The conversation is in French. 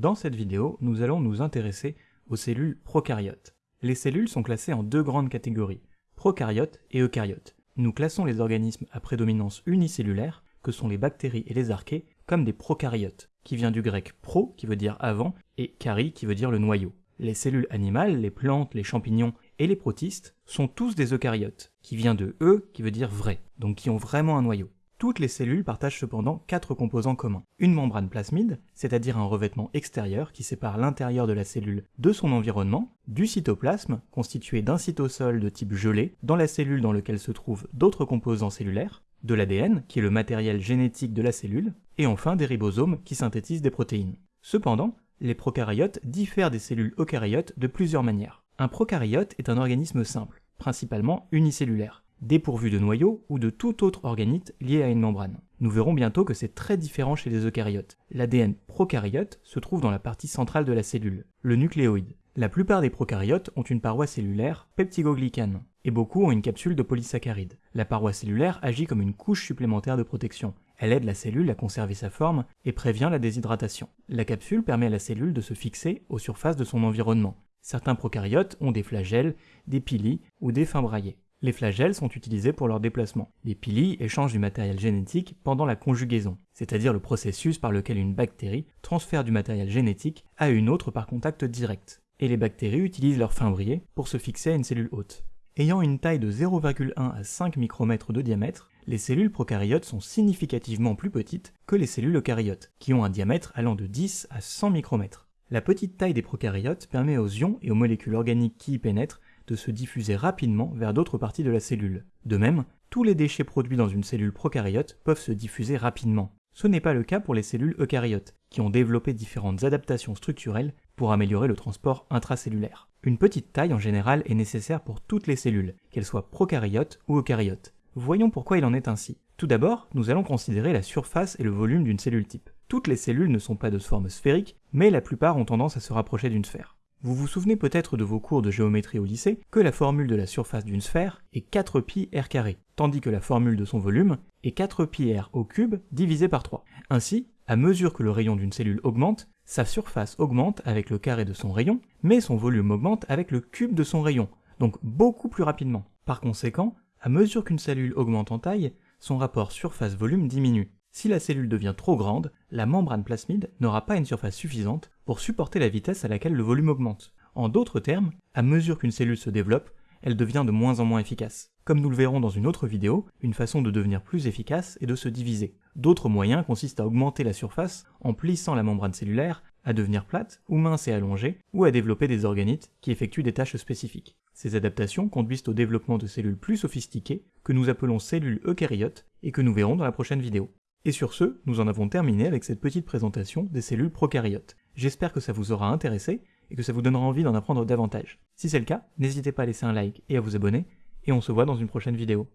Dans cette vidéo, nous allons nous intéresser aux cellules prokaryotes. Les cellules sont classées en deux grandes catégories, prokaryotes et eucaryotes. Nous classons les organismes à prédominance unicellulaire, que sont les bactéries et les archées, comme des prokaryotes, qui vient du grec pro, qui veut dire avant, et kari, qui veut dire le noyau. Les cellules animales, les plantes, les champignons et les protistes sont tous des eucaryotes, qui vient de e, qui veut dire vrai, donc qui ont vraiment un noyau. Toutes les cellules partagent cependant quatre composants communs. Une membrane plasmide, c'est-à-dire un revêtement extérieur qui sépare l'intérieur de la cellule de son environnement, du cytoplasme, constitué d'un cytosol de type gelé, dans la cellule dans laquelle se trouvent d'autres composants cellulaires, de l'ADN, qui est le matériel génétique de la cellule, et enfin des ribosomes qui synthétisent des protéines. Cependant, les prokaryotes diffèrent des cellules eucaryotes de plusieurs manières. Un prokaryote est un organisme simple, principalement unicellulaire dépourvu de noyau ou de tout autre organite lié à une membrane. Nous verrons bientôt que c'est très différent chez les eucaryotes. L'ADN prokaryote se trouve dans la partie centrale de la cellule, le nucléoïde. La plupart des prokaryotes ont une paroi cellulaire peptidoglycane, et beaucoup ont une capsule de polysaccharides. La paroi cellulaire agit comme une couche supplémentaire de protection. Elle aide la cellule à conserver sa forme et prévient la déshydratation. La capsule permet à la cellule de se fixer aux surfaces de son environnement. Certains prokaryotes ont des flagelles, des pili ou des fins braillés. Les flagelles sont utilisés pour leur déplacement. Les pili échangent du matériel génétique pendant la conjugaison, c'est-à-dire le processus par lequel une bactérie transfère du matériel génétique à une autre par contact direct. Et les bactéries utilisent leur fimbrier pour se fixer à une cellule hôte. Ayant une taille de 0,1 à 5 micromètres de diamètre, les cellules prokaryotes sont significativement plus petites que les cellules eucaryotes, qui ont un diamètre allant de 10 à 100 micromètres. La petite taille des prokaryotes permet aux ions et aux molécules organiques qui y pénètrent de se diffuser rapidement vers d'autres parties de la cellule. De même, tous les déchets produits dans une cellule prokaryote peuvent se diffuser rapidement. Ce n'est pas le cas pour les cellules eucaryotes, qui ont développé différentes adaptations structurelles pour améliorer le transport intracellulaire. Une petite taille en général est nécessaire pour toutes les cellules, qu'elles soient prokaryotes ou eucaryotes. Voyons pourquoi il en est ainsi. Tout d'abord, nous allons considérer la surface et le volume d'une cellule type. Toutes les cellules ne sont pas de forme sphérique, mais la plupart ont tendance à se rapprocher d'une sphère. Vous vous souvenez peut-être de vos cours de géométrie au lycée que la formule de la surface d'une sphère est 4 pi r carré, tandis que la formule de son volume est 4 pi au cube divisé par 3. Ainsi, à mesure que le rayon d'une cellule augmente, sa surface augmente avec le carré de son rayon, mais son volume augmente avec le cube de son rayon, donc beaucoup plus rapidement. Par conséquent, à mesure qu'une cellule augmente en taille, son rapport surface-volume diminue. Si la cellule devient trop grande, la membrane plasmide n'aura pas une surface suffisante pour supporter la vitesse à laquelle le volume augmente. En d'autres termes, à mesure qu'une cellule se développe, elle devient de moins en moins efficace. Comme nous le verrons dans une autre vidéo, une façon de devenir plus efficace est de se diviser. D'autres moyens consistent à augmenter la surface en plissant la membrane cellulaire, à devenir plate ou mince et allongée, ou à développer des organites qui effectuent des tâches spécifiques. Ces adaptations conduisent au développement de cellules plus sophistiquées que nous appelons cellules eucaryotes et que nous verrons dans la prochaine vidéo. Et sur ce, nous en avons terminé avec cette petite présentation des cellules prokaryotes. J'espère que ça vous aura intéressé et que ça vous donnera envie d'en apprendre davantage. Si c'est le cas, n'hésitez pas à laisser un like et à vous abonner, et on se voit dans une prochaine vidéo.